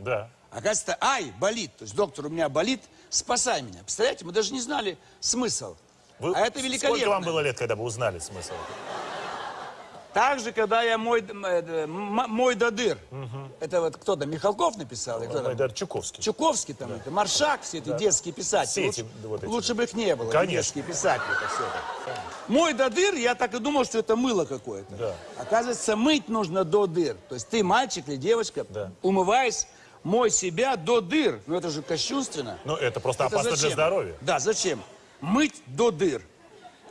Да. Оказывается, ай, болит. То есть доктор, у меня болит, спасай меня. Представляете, мы даже не знали смысл. Вы- а это великолепно. Сколько вам было лет, когда вы узнали смысл? Также, когда я мой, э, мой до дыр. Это вот кто-то, Михалков написал? кто там? Майдар Чуковский. Чуковский там, это, Маршак, все эти детские писатели. Все эти лучше, вот эти. лучше бы их не было, Конечно. детские писатели. Это все. Мой до дыр, я так и думал, что это мыло какое-то. Да. Оказывается, мыть нужно до дыр. То есть ты, мальчик или девочка, Да. умываясь, мой себя до дыр. Ну это же кощунственно. Ну, это просто Это опасно для зачем? здоровья. Да, зачем? Мыть до дыр.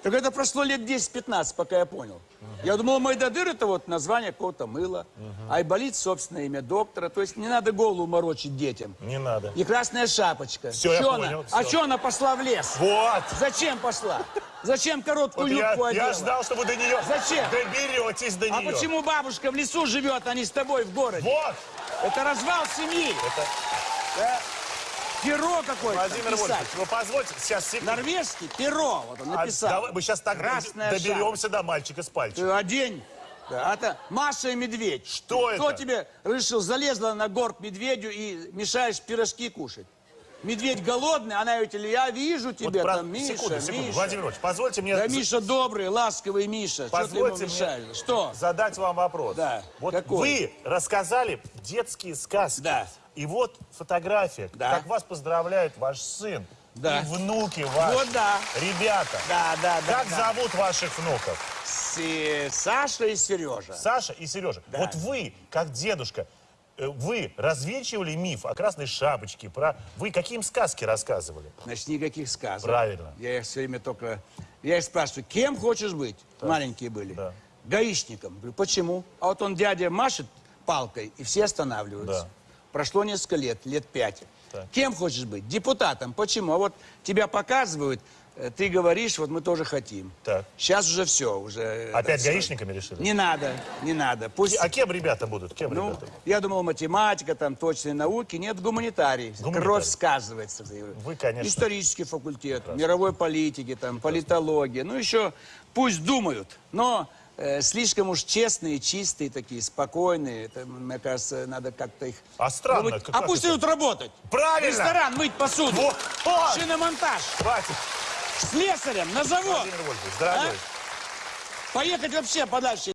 Так это прошло лет 10-15, пока я понял. Я думал, мой до дыр это вот название какого-то мыла. Айболит, собственное имя доктора. То есть не надо голову морочить детям. Не надо. И красная шапочка. Всё, я Чё понял, она? А что она пошла в лес? Вот! Зачем пошла? Зачем короткую Вот я, юбку я одела? ждал, что вы до нее Зачем? доберетесь до А нее. почему бабушка в лесу живет, а не с тобой в городе? Вот! Это развал семьи. Это Да. Перо какое-то Владимир. Вольфович, вы позвольте сейчас секунду. Норвежский перо, вот он А написал. давай мы сейчас так Красная доберемся до мальчика с пальчиком. Ты одень. Да, это Маша и медведь. Что Кто это? тебе решил, залезла на горб медведю и мешаешь пирожки кушать? Медведь голодный, она говорит, я вижу Вот тебя про- там, Миша, секунду, секунду. Миша. Владимир Вольфович, позвольте мне Да Миша добрый, ласковый Миша. Что ты ему позвольте мне Что? задать вам вопрос. Да. Вот Какой? вы рассказали детские сказки. Да. И вот фотография, Да. как вас поздравляет ваш сын Да. и внуки ваши. Вот да. Ребята, Да, да, да. как да. зовут ваших внуков? С- Саша и Сережа. Саша и Сережа. Да. Вот вы, как дедушка, вы развенчивали миф о красной шапочке, про... Вы какие им сказки рассказывали? Значит, никаких сказок. Правильно. Я их все время только... Я их спрашиваю, кем хочешь быть? Маленькие были. Да. Гаишником. Говорю, почему? А вот он, дядя, машет палкой, и все останавливаются. Да. Прошло несколько лет, лет пять. Так. Кем хочешь быть? Депутатом. Почему? А вот тебя показывают, э, ты говоришь, вот мы тоже хотим. Так. Сейчас уже все, уже... э, Опять сказать. гаишниками решили? Не надо, не надо. Пусть... А кем ребята будут? Кем Ну, ребята? я думал, математика, там, точные науки. Нет, гуманитарий. Гуманитарий. Кровь сказывается. Вы, конечно. Исторический факультет, мировой политики, там, политология. Ну, еще пусть думают, но слишком уж честные, чистые такие, спокойные. Это, мне кажется, надо как-то их... А странно, вот- как а пусть идут работать. Правильно! Ресторан, мыть посуду. Вот. Шиномонтаж. Хватит. Слесарем на завод. Владимир Вольфович, дорогой. А? Поехать вообще подальше.